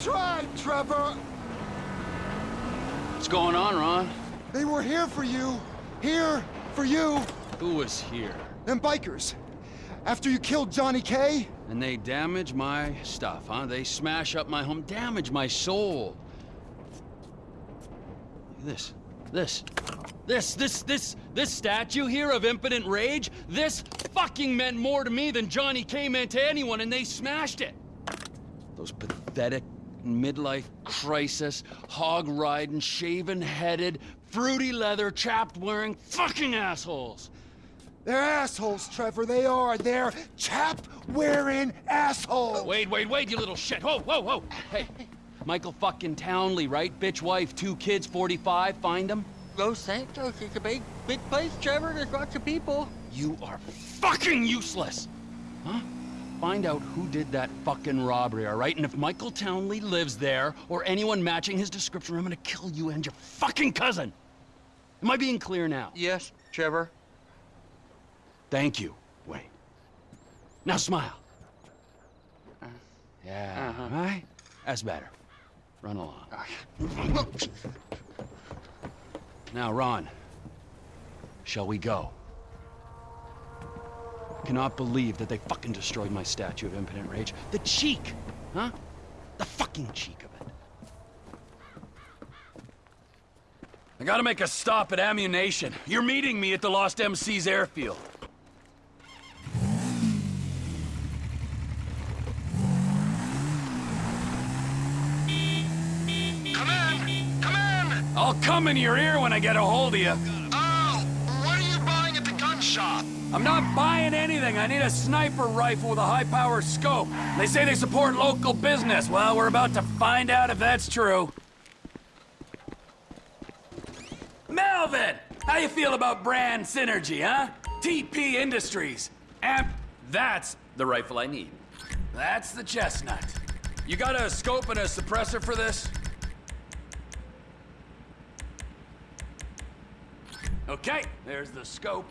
Tried, Trevor! What's going on, Ron? They were here for you. Here for you. Who was here? Them bikers. After you killed Johnny K? And they damage my stuff, huh? They smash up my home, damage my soul. This, this, this, this, this, this statue here of impotent rage, this fucking meant more to me than Johnny K meant to anyone, and they smashed it. Those pathetic midlife crisis, hog-riding, shaven-headed, fruity leather, chapped-wearing fucking assholes. They're assholes, Trevor. They are. They're chap-wearing assholes. Wait, wait, wait, you little shit. Whoa, whoa, whoa. Hey, Michael fucking Townley, right? Bitch wife, two kids, 45. Find them. Los Santos is a big, big place, Trevor. There's lots of people. You are fucking useless. Huh? Find out who did that fucking robbery, all right? And if Michael Townley lives there, or anyone matching his description, I'm gonna kill you and your fucking cousin. Am I being clear now? Yes, Trevor. Thank you, Wade. Now smile. Yeah, Uh-huh. right? That's better. Run along. Now, Ron, shall we go? Cannot believe that they fucking destroyed my statue of impotent rage. The cheek, huh? The fucking cheek of it. I gotta make a stop at Ammu-Nation. You're meeting me at the Lost MC's airfield. Come in! Come in! I'll come in your ear when I get a hold of you. Oh, what are you buying at the gun shop? I'm not buying anything. I need a sniper rifle with a high-power scope. They say they support local business. Well, we're about to find out if that's true. Melvin! How you feel about brand synergy, huh? TP Industries. Amp... That's the rifle I need. That's the chestnut. You got a scope and a suppressor for this? Okay, there's the scope.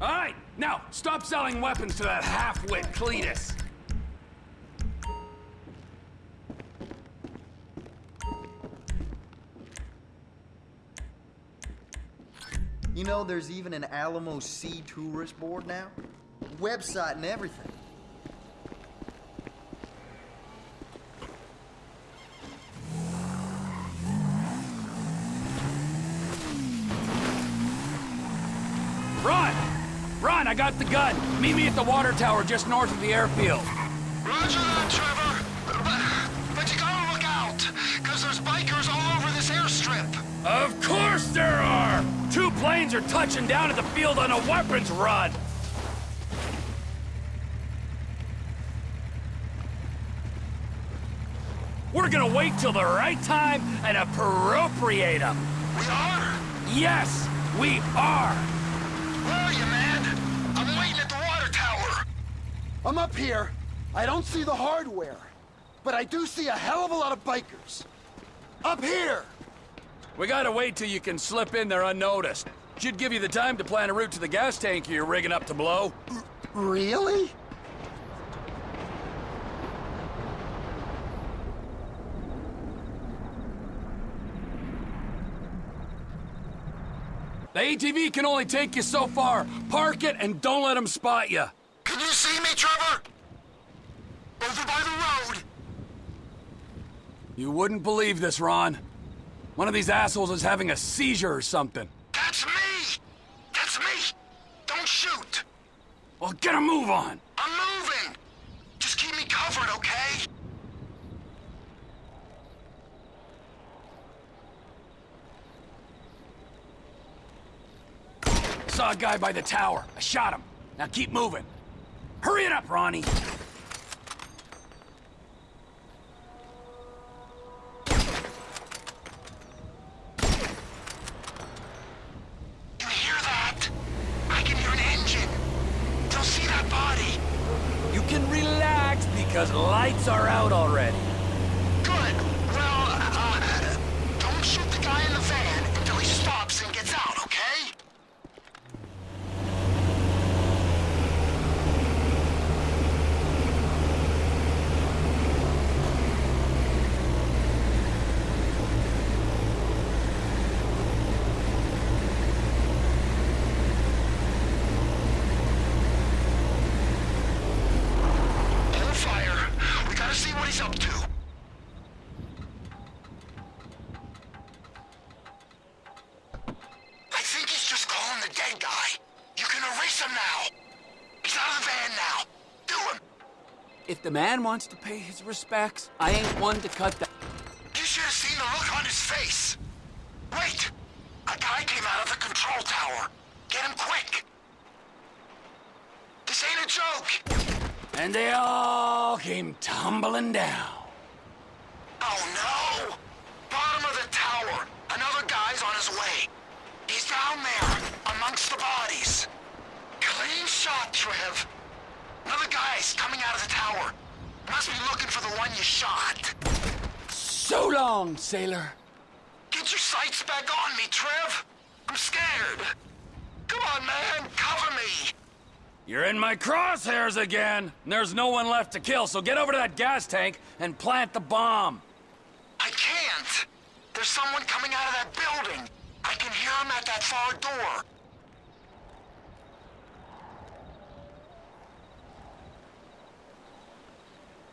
All right, now, stop selling weapons to that half-wit Cletus. You know, there's even an Alamo Sea tourist board now? Website and everything. Run! Run, I got the gun. Meet me at the water tower just north of the airfield. Roger that, Trevor. But, but you gotta look out, because there's bikers all over this airstrip. Of course there are! Two planes are touching down at the field on a weapons run. We're gonna wait till the right time and appropriate them. We are? Yes, we are. Where are you, man? I'm waiting at the water tower. I'm up here. I don't see the hardware. But I do see a hell of a lot of bikers. Up here! We gotta wait till you can slip in there unnoticed. Should give you the time to plan a route to the gas tank you're rigging up to blow. Really? The ATV can only take you so far. Park it and don't let them spot you. Can you see me, Trevor? Over by the road. You wouldn't believe this, Ron. One of these assholes is having a seizure or something. That's me! That's me! Don't shoot! Well, get a move on. I'm moving! Just keep me covered, okay? Saw a guy by the tower. I shot him. Now keep moving. Hurry it up, Ronnie. You hear that? I can hear an engine. You'll see that body. You can relax because lights are out already. Good. Well, uh, don't shoot the guy in the van until he stops and If the man wants to pay his respects, I ain't one to cut that. You should have seen the look on his face. Wait! A guy came out of the control tower. Get him quick! This ain't a joke! And they all came tumbling down. Oh no! Bottom of the tower. Another guy's on his way. He's down there, amongst the bodies. Clean shot, Trev. Another guy's coming out of the tower. Must be looking for the one you shot. So long, sailor. Get your sights back on me, Trev. I'm scared. Come on, man. Cover me. You're in my crosshairs again. And there's no one left to kill, so get over to that gas tank and plant the bomb. I can't. There's someone coming out of that building. I can hear him at that far door.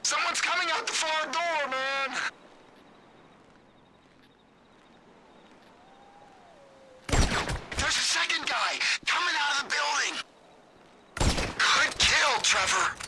Someone's coming out the far door, man. There's a second guy coming out of the building. Good kill, Trevor.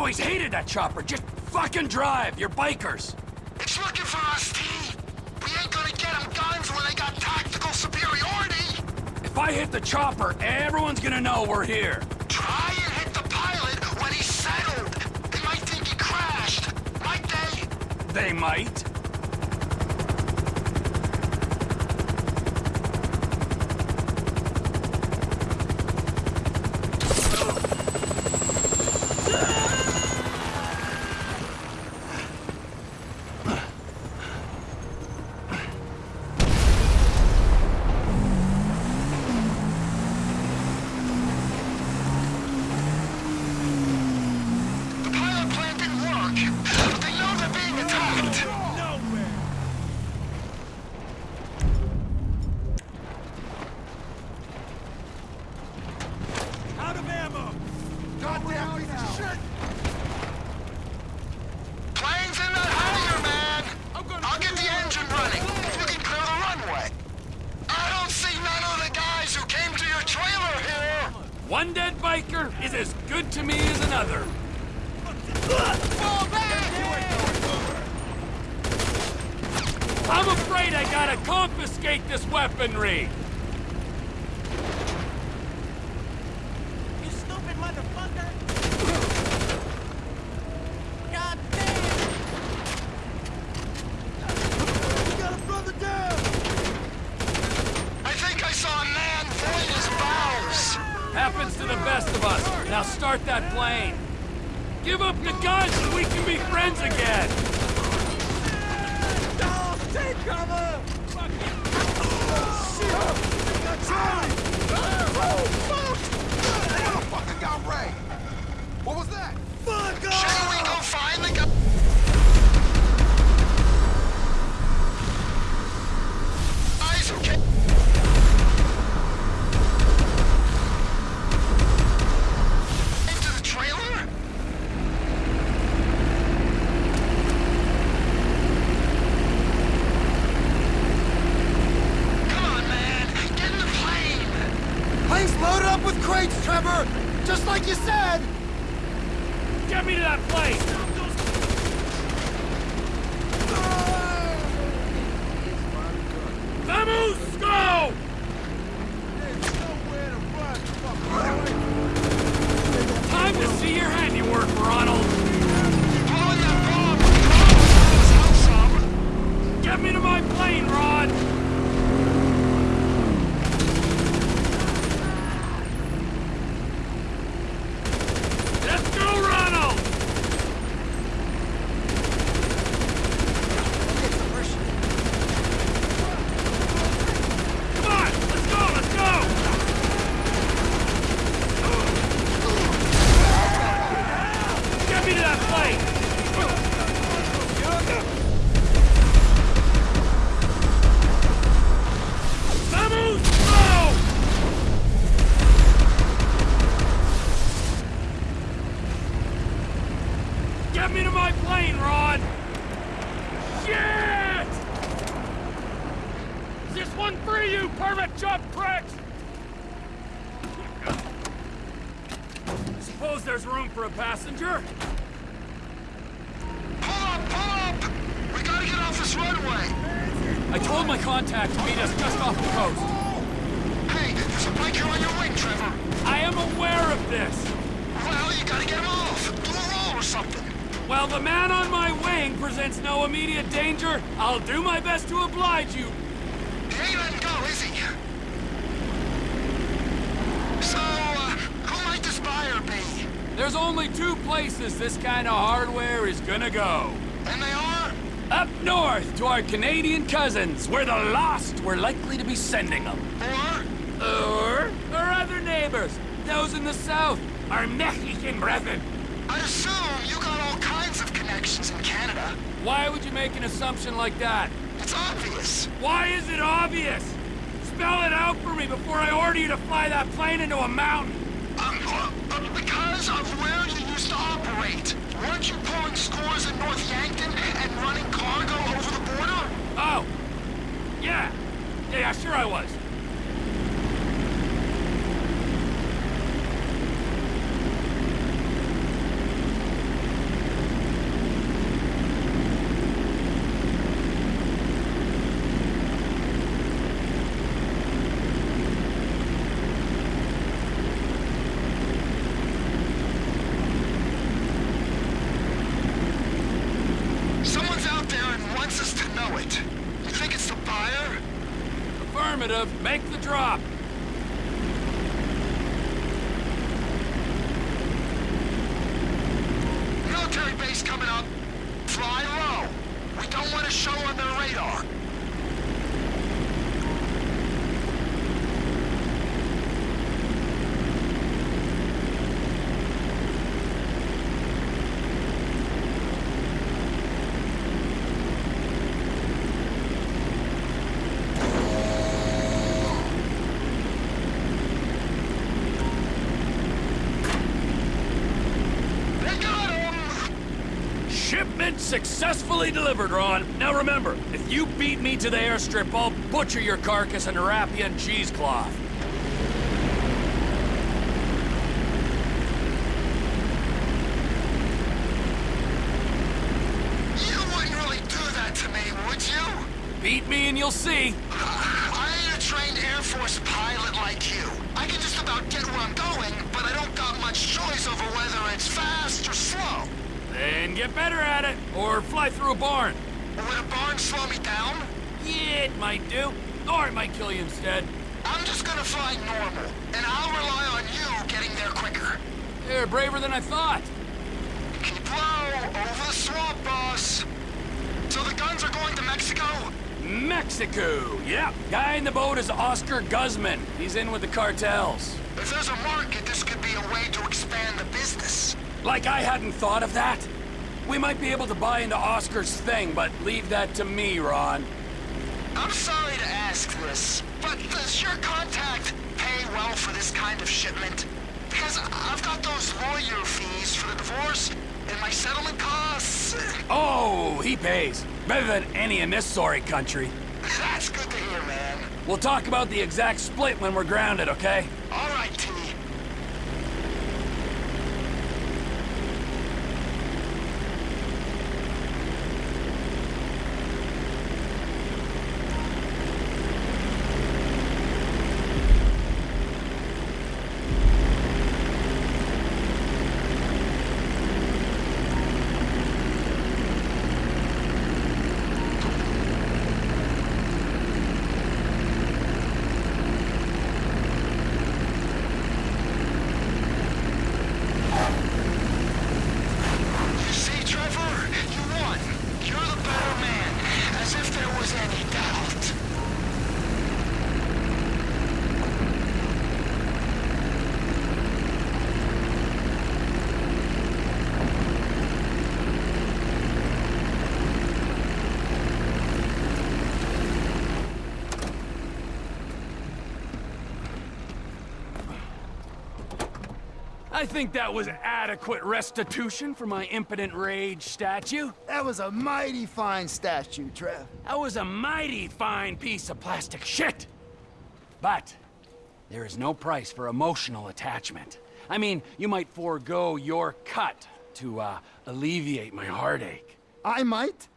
Always hated that chopper. Just fucking drive. You're bikers. It's looking for us, T! We ain't gonna get them guns when they got tactical superiority! If I hit the chopper, everyone's gonna know we're here. Try and hit the pilot when he's settled! They might think he crashed! Might they? They might. One dead biker is as good to me as another. Fall back! I'm afraid I gotta confiscate this weaponry. You stupid motherfucker! God damn! We got a brother down! I think I saw a man void his bowels! Happens to the best of us. Now start that plane. Give up the guns and we can be friends again. Take cover! Motherfucker got Ray! What was that? Fuck off! Shouldn't we go find the guy? Suppose there's room for a passenger? Pull up, pull up! We gotta get off this runway! I told my contact to meet us just off the coast. Hey, there's a biker on your wing, Trevor. I am aware of this. Well, you gotta get him off. Do a roll or something. While the man on my wing presents no immediate danger, I'll do my best to oblige you. He ain't letting go, is he? So, uh, who might this buyer be? There's only two places this kind of hardware is gonna go. And they are? Up north to our Canadian cousins, where the lost were likely to be sending them. Or? Or our other neighbors, those in the south, our Mexican brethren. I'd assume you got all kinds of connections in Canada. Why would you make an assumption like that? It's obvious. Why is it obvious? Spell it out for me before I order you to fly that plane into a mountain. Um, uh, uh, because of where you used to operate. Weren't you pulling scores in North Yankton and running cargo over the border? Oh, yeah. Yeah, yeah, sure I was. Someone's out there and wants us to know it. You think it's the buyer? Make the drop. Military base coming up. Fly low. We don't want to show on their radar. They got him! Shipment successfully delivered, Ron. Now remember, if you beat me to the airstrip, I'll butcher your carcass and wrap you in cheesecloth. You wouldn't really do that to me, would you? Beat me and you'll see. I ain't a trained Air Force pilot like you. I can just about get where I'm going, but I don't got much choice over whether it's fast or slow. Then get better at it, or fly through a barn. Would a barn slow me down? Yeah, it might do. Or it might kill you instead. I'm just gonna fly normal, and I'll rely on you getting there quicker. You're braver than I thought. Keep low, over the swamp, boss. So the guns are going to Mexico? Mexico. Yep. Guy in the boat is Oscar Guzman. He's in with the cartels. If there's a market, this could be a way to expand the business. Like I hadn't thought of that. We might be able to buy into Oscar's thing, but leave that to me, Ron. I'm sorry to ask this, but does your contact pay well for this kind of shipment? Because I've got those lawyer fees for the divorce and my settlement costs. Oh, he pays. Better than any in this sorry country. That's good to hear, man. We'll talk about the exact split when we're grounded, okay? I think that was adequate restitution for my impotent rage statue. That was a mighty fine statue, Trev. That was a mighty fine piece of plastic shit. But there is no price for emotional attachment. I mean, you might forego your cut to uh, alleviate my heartache. I might?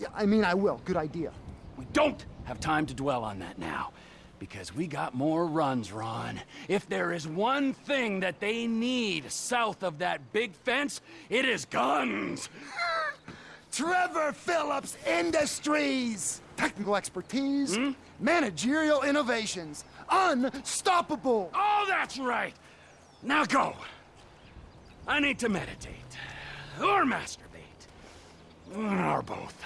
Yeah, I mean, I will. Good idea. We don't have time to dwell on that now. Because we got more runs, Ron. If there is one thing that they need south of that big fence, it is guns! Trevor Phillips Industries! Technical expertise, hmm? managerial innovations, unstoppable! Oh, that's right! Now go! I need to meditate. Or masturbate. Or both.